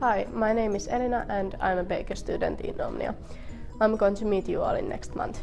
Hi, my name is Elena and I'm a Baker student in Omnia. I'm going to meet you all in next month.